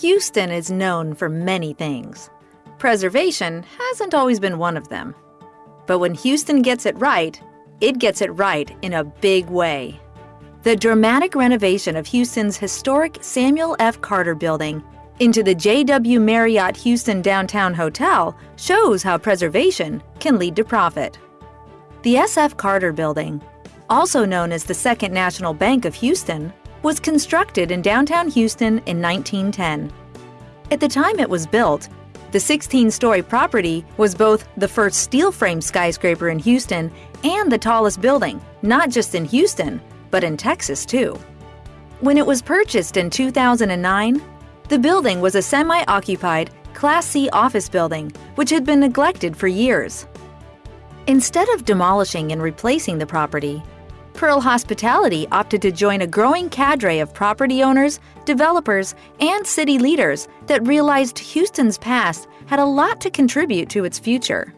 Houston is known for many things. Preservation hasn't always been one of them. But when Houston gets it right, it gets it right in a big way. The dramatic renovation of Houston's historic Samuel F. Carter building into the JW Marriott Houston Downtown Hotel shows how preservation can lead to profit. The SF Carter building, also known as the Second National Bank of Houston, was constructed in downtown Houston in 1910. At the time it was built, the 16 story property was both the first steel frame skyscraper in Houston and the tallest building, not just in Houston, but in Texas too. When it was purchased in 2009, the building was a semi occupied Class C office building which had been neglected for years. Instead of demolishing and replacing the property, Pearl Hospitality opted to join a growing cadre of property owners, developers, and city leaders that realized Houston's past had a lot to contribute to its future.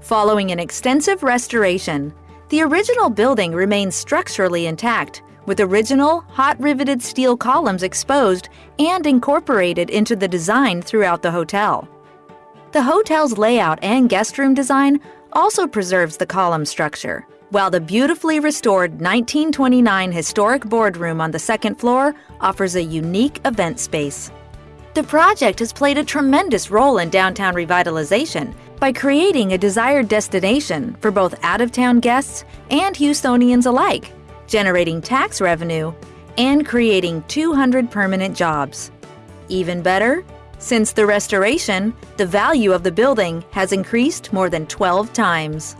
Following an extensive restoration, the original building remains structurally intact, with original hot riveted steel columns exposed and incorporated into the design throughout the hotel. The hotel's layout and guest room design also preserves the column structure, while the beautifully restored 1929 historic boardroom on the second floor offers a unique event space. The project has played a tremendous role in downtown revitalization by creating a desired destination for both out of town guests and Houstonians alike, generating tax revenue and creating 200 permanent jobs. Even better, since the restoration, the value of the building has increased more than 12 times.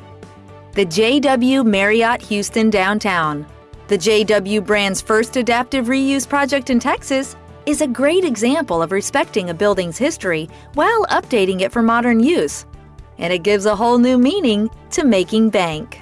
The JW Marriott Houston Downtown, the JW brand's first adaptive reuse project in Texas, is a great example of respecting a building's history while updating it for modern use. And it gives a whole new meaning to making bank.